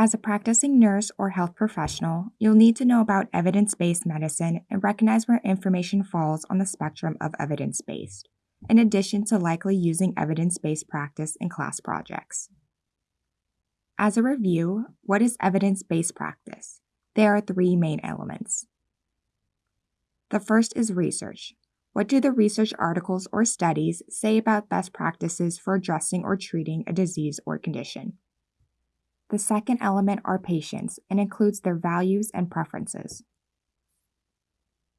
As a practicing nurse or health professional, you'll need to know about evidence based medicine and recognize where information falls on the spectrum of evidence based, in addition to likely using evidence based practice in class projects. As a review, what is evidence based practice? There are three main elements. The first is research. What do the research articles or studies say about best practices for addressing or treating a disease or condition? The second element are patients and includes their values and preferences.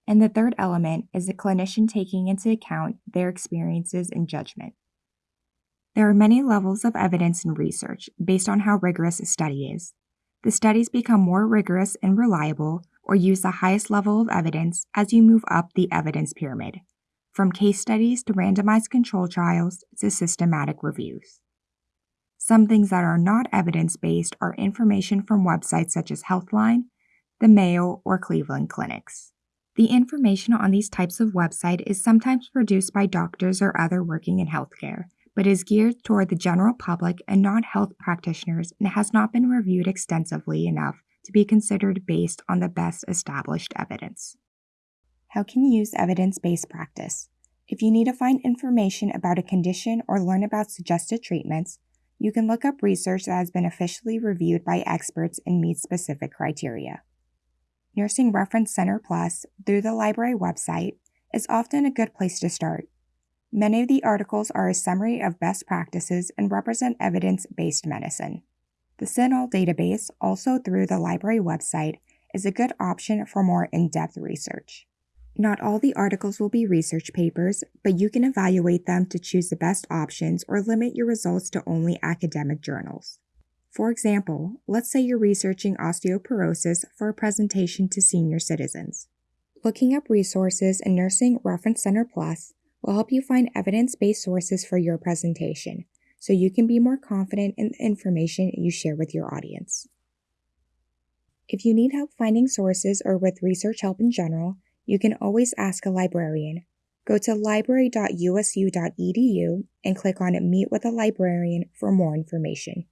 And the third element is the clinician taking into account their experiences and judgment. There are many levels of evidence in research based on how rigorous a study is. The studies become more rigorous and reliable or use the highest level of evidence as you move up the evidence pyramid, from case studies to randomized control trials to systematic reviews. Some things that are not evidence based are information from websites such as Healthline, the Mayo, or Cleveland Clinics. The information on these types of website is sometimes produced by doctors or other working in healthcare, but is geared toward the general public and not health practitioners and has not been reviewed extensively enough to be considered based on the best established evidence. How can you use evidence based practice? If you need to find information about a condition or learn about suggested treatments, you can look up research that has been officially reviewed by experts and meets specific criteria. Nursing Reference Center Plus, through the library website, is often a good place to start. Many of the articles are a summary of best practices and represent evidence based medicine. The CINAHL database, also through the library website, is a good option for more in depth research. Not all the articles will be research papers, but you can evaluate them to choose the best options or limit your results to only academic journals. For example, let's say you're researching osteoporosis for a presentation to senior citizens. Looking up resources in Nursing Reference Center Plus will help you find evidence based sources for your presentation so you can be more confident in the information you share with your audience. If you need help finding sources or with research help in general, you can always ask a librarian. Go to library.usu.edu and click on Meet with a Librarian for more information.